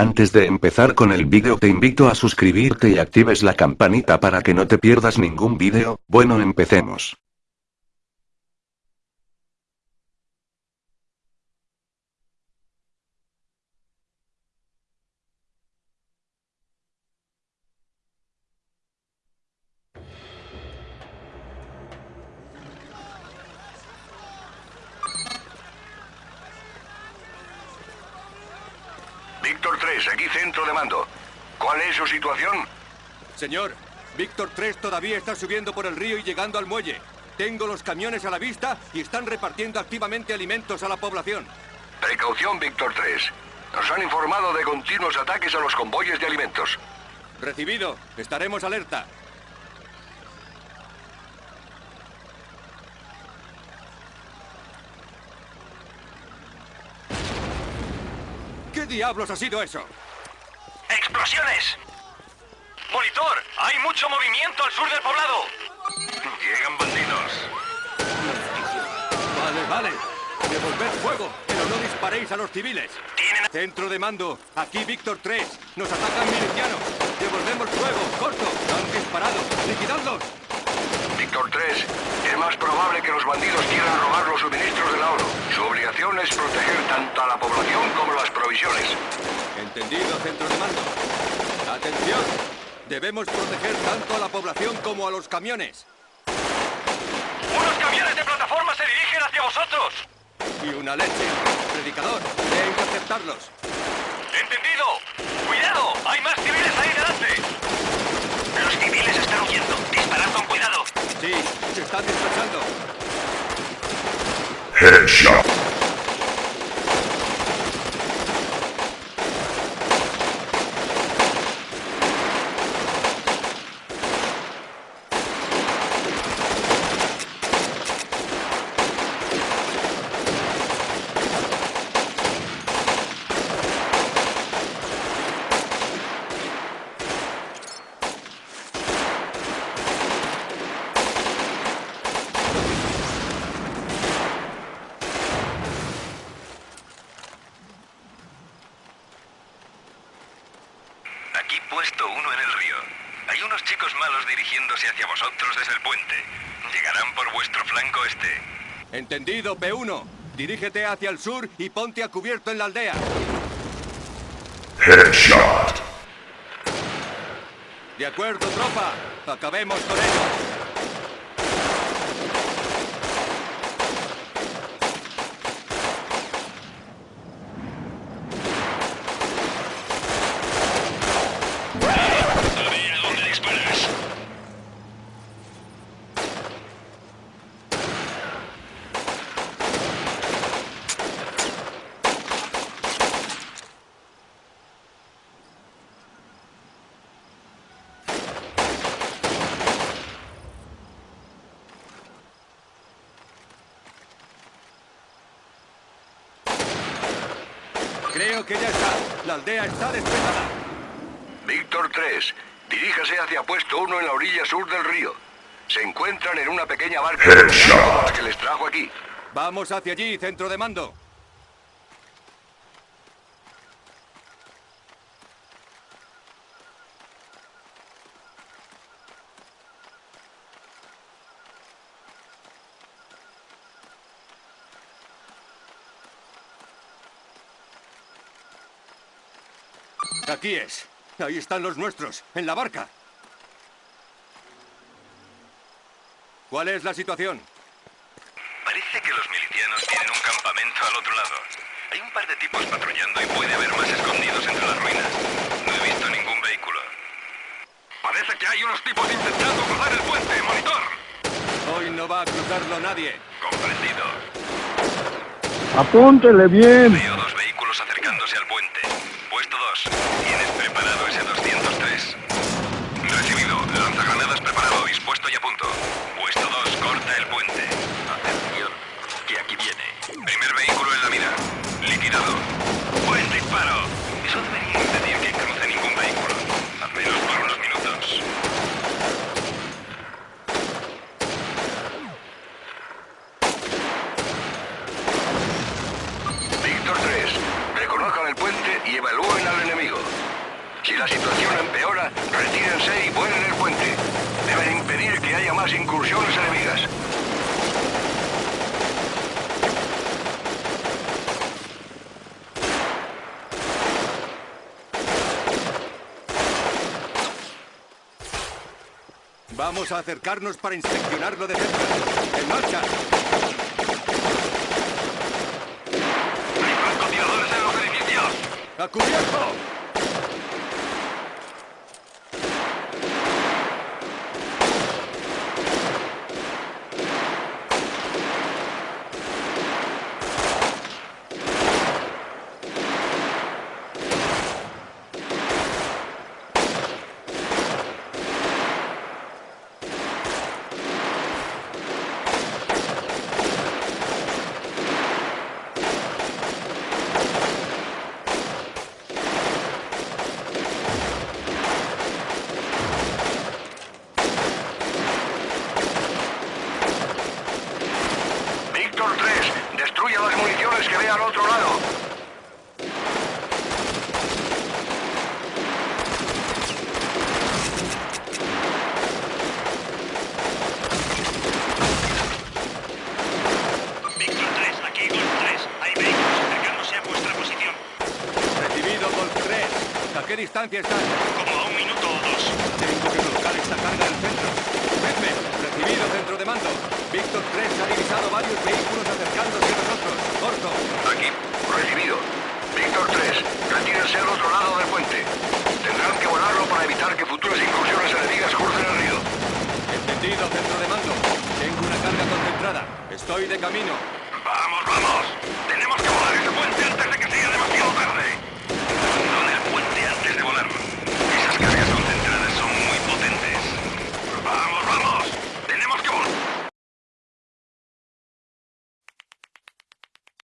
Antes de empezar con el vídeo te invito a suscribirte y actives la campanita para que no te pierdas ningún vídeo, bueno empecemos. Víctor 3, aquí centro de mando. ¿Cuál es su situación? Señor, Víctor 3 todavía está subiendo por el río y llegando al muelle. Tengo los camiones a la vista y están repartiendo activamente alimentos a la población. Precaución, Víctor 3. Nos han informado de continuos ataques a los convoyes de alimentos. Recibido. Estaremos alerta. Diablos ha sido eso? ¡Explosiones! ¡Monitor! ¡Hay mucho movimiento al sur del poblado! Llegan bandidos. Vale, vale. Devolver fuego, pero no disparéis a los civiles. Tienen... Centro de mando. Aquí Víctor 3. Nos atacan milicianos. Devolvemos fuego. Corto. Han disparado. Liquidadlos. Víctor 3, es más probable que los bandidos quieran robar los suministros de la ONU. Su obligación es proteger tanto a la población como las provisiones. Entendido, centro de mando. Atención. Debemos proteger tanto a la población como a los camiones. ¡Unos camiones de plataforma se dirigen hacia vosotros! Y una leche. Predicador, a interceptarlos. ¡Entendido! ¡Cuidado! ¡Hay más civiles ahí delante! Los civiles están huyendo. Disparad con cuidado. Sí, se están dispersando. Aquí puesto uno en el río. Hay unos chicos malos dirigiéndose hacia vosotros desde el puente. Llegarán por vuestro flanco este. Entendido, P1. Dirígete hacia el sur y ponte a cubierto en la aldea. Headshot. De acuerdo, tropa. Acabemos con ellos. A ver a dónde disparas. Creo que ya está. La aldea está despejada. Víctor 3, diríjase hacia puesto 1 en la orilla sur del río. Se encuentran en una pequeña barca que les trajo aquí. Vamos hacia allí, centro de mando. Aquí es. Ahí están los nuestros, en la barca. ¿Cuál es la situación? Parece que los milicianos tienen un campamento al otro lado. Hay un par de tipos patrullando y puede haber más escondidos entre las ruinas. No he visto ningún vehículo. Parece que hay unos tipos intentando cruzar el puente, monitor. Hoy no va a cruzarlo nadie. Comprendido. Apúntele bien. Veo dos vehículos acercándose al puente. Puesto 2. ¿Tienes preparado ese 203? Recibido. Lanzagranadas preparado, dispuesto y a punto. Puesto 2. Corta el puente. Atención, que aquí viene. Primer vehículo en la mira. Liquidado. Buen disparo. Eso debería impedir que cruce ningún vehículo. Al menos por unos minutos. Víctor 3, reconozcan el puente y evalúen al enemigo. la situación empeora, retírense y vuelen el puente. Deben impedir que haya más incursiones enemigas. Vamos a acercarnos para inspeccionarlo de cerca. ¡En marcha! ¡Hay francotiradores en los edificios! ¡A cubierto! Víctor 3, destruya las municiones que ve al otro lado. Víctor 3, aquí Golf 3. Hay vehículos acercándose a vuestra posición. Recibido Golf 3. ¿A qué distancia están? Como a un minuto o dos. Tengo que colocar esta carga al centro. Vedme, recibido centro de mando. Víctor 3 ha divisado varios vehículos acercándose a nosotros. Corto. Aquí, recibido. Víctor 3, retírense al otro lado del puente. Tendrán que volarlo para evitar que futuras incursiones enemigas crucen el río. Entendido centro de mando. Tengo una carga concentrada. Estoy de camino.